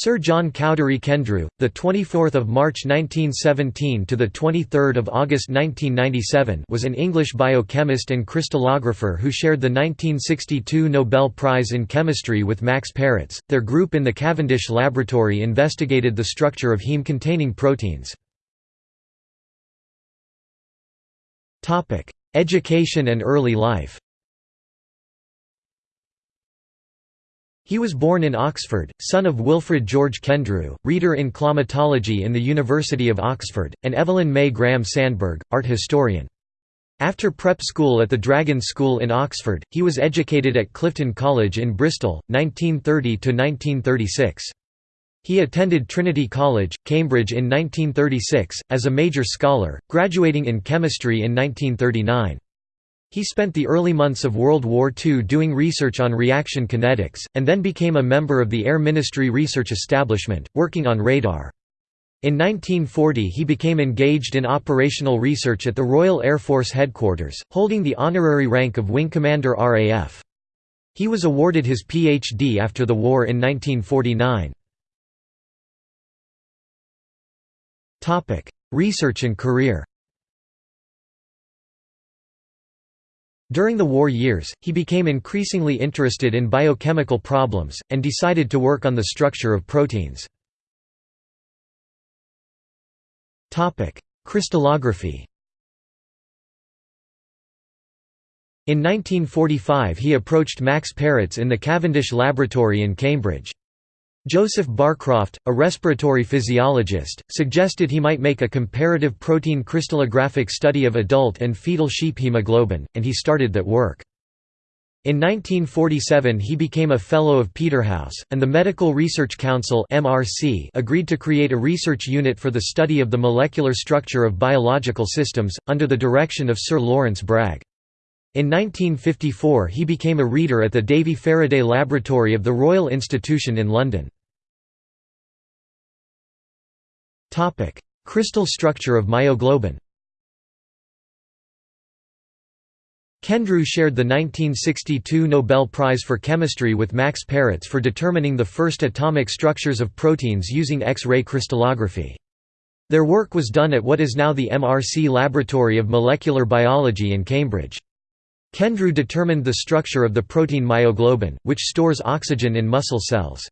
Sir John Cowdery Kendrew, the 24th of March 1917 to the 23rd of August 1997, was an English biochemist and crystallographer who shared the 1962 Nobel Prize in Chemistry with Max Perutz. Their group in the Cavendish laboratory investigated the structure of heme-containing proteins. Topic: Education and early life. He was born in Oxford, son of Wilfred George Kendrew, reader in climatology in the University of Oxford, and Evelyn May Graham Sandberg, art historian. After prep school at the Dragon School in Oxford, he was educated at Clifton College in Bristol, 1930–1936. He attended Trinity College, Cambridge in 1936, as a major scholar, graduating in chemistry in 1939. He spent the early months of World War II doing research on reaction kinetics, and then became a member of the Air Ministry Research Establishment, working on radar. In 1940 he became engaged in operational research at the Royal Air Force Headquarters, holding the honorary rank of Wing Commander RAF. He was awarded his Ph.D. after the war in 1949. Research and career During the war years, he became increasingly interested in biochemical problems, and decided to work on the structure of proteins. Crystallography In 1945 he approached Max Perutz in the Cavendish Laboratory in Cambridge. Joseph Barcroft, a respiratory physiologist, suggested he might make a comparative protein crystallographic study of adult and fetal sheep hemoglobin, and he started that work. In 1947 he became a Fellow of Peterhouse, and the Medical Research Council agreed to create a research unit for the study of the molecular structure of biological systems, under the direction of Sir Lawrence Bragg. In 1954 he became a reader at the Davy Faraday Laboratory of the Royal Institution in London. Crystal structure of myoglobin. Kendrew shared the 1962 Nobel Prize for Chemistry with Max Perutz for determining the first atomic structures of proteins using X-ray crystallography. Their work was done at what is now the MRC Laboratory of Molecular Biology in Cambridge. Kendrew determined the structure of the protein myoglobin, which stores oxygen in muscle cells.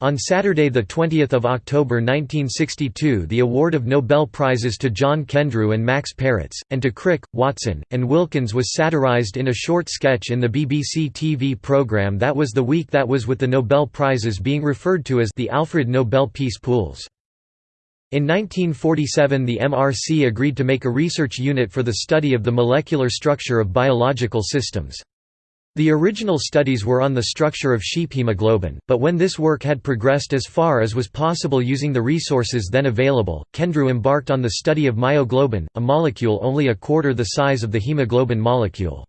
On Saturday 20 October 1962 the award of Nobel Prizes to John Kendrew and Max Perutz, and to Crick, Watson, and Wilkins was satirized in a short sketch in the BBC TV programme That Was the Week That Was with the Nobel Prizes being referred to as the Alfred Nobel Peace Pools. In 1947 the MRC agreed to make a research unit for the study of the molecular structure of biological systems. The original studies were on the structure of sheep hemoglobin, but when this work had progressed as far as was possible using the resources then available, Kendrew embarked on the study of myoglobin, a molecule only a quarter the size of the hemoglobin molecule.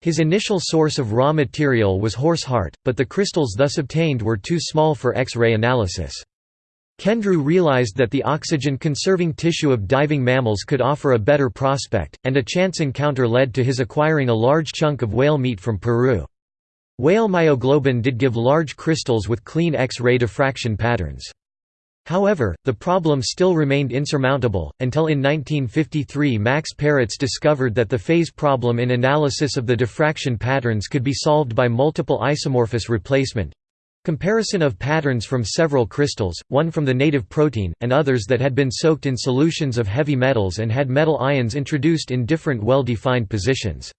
His initial source of raw material was horse heart, but the crystals thus obtained were too small for X-ray analysis. Kendrew realized that the oxygen-conserving tissue of diving mammals could offer a better prospect, and a chance encounter led to his acquiring a large chunk of whale meat from Peru. Whale myoglobin did give large crystals with clean X-ray diffraction patterns. However, the problem still remained insurmountable, until in 1953 Max Perutz discovered that the phase problem in analysis of the diffraction patterns could be solved by multiple isomorphous replacement, Comparison of patterns from several crystals, one from the native protein, and others that had been soaked in solutions of heavy metals and had metal ions introduced in different well-defined positions.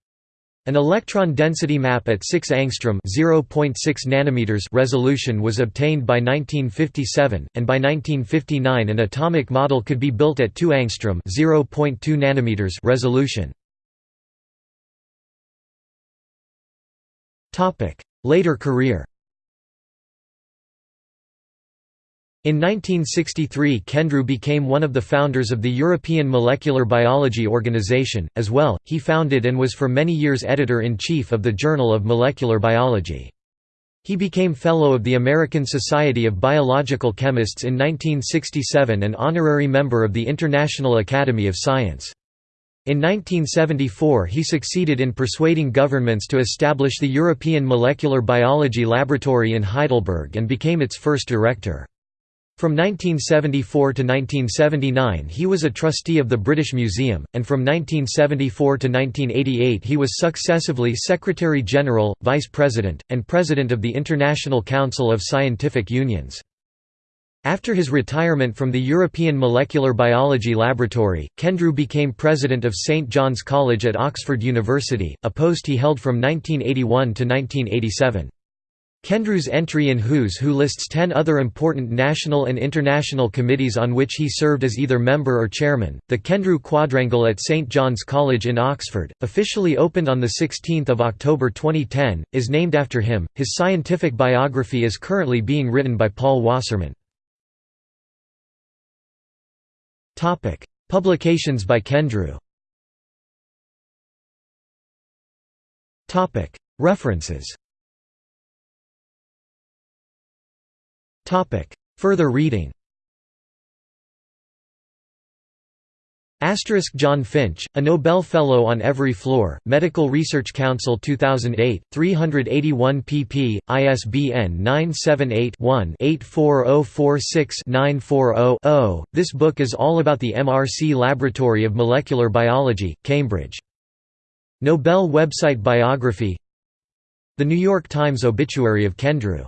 An electron density map at 6 angstrom (0.6 nanometers) resolution was obtained by 1957, and by 1959 an atomic model could be built at 2 angstrom (0.2 nanometers) resolution. Topic: Later career. In 1963 Kendrew became one of the founders of the European Molecular Biology Organization, as well, he founded and was for many years editor-in-chief of the Journal of Molecular Biology. He became Fellow of the American Society of Biological Chemists in 1967 and honorary member of the International Academy of Science. In 1974 he succeeded in persuading governments to establish the European Molecular Biology Laboratory in Heidelberg and became its first director. From 1974 to 1979 he was a trustee of the British Museum, and from 1974 to 1988 he was successively Secretary-General, Vice President, and President of the International Council of Scientific Unions. After his retirement from the European Molecular Biology Laboratory, Kendrew became president of St John's College at Oxford University, a post he held from 1981 to 1987. Kendrew's entry in Who's Who lists ten other important national and international committees on which he served as either member or chairman. The Kendrew Quadrangle at St John's College in Oxford, officially opened on 16 October 2010, is named after him. His scientific biography is currently being written by Paul Wassarman. Publications by Kendrew References Further reading Asterisk John Finch, a Nobel Fellow on Every Floor, Medical Research Council 2008, 381 pp. ISBN 978-1-84046-940-0. This book is all about the MRC Laboratory of Molecular Biology, Cambridge. Nobel website biography The New York Times obituary of Kendrew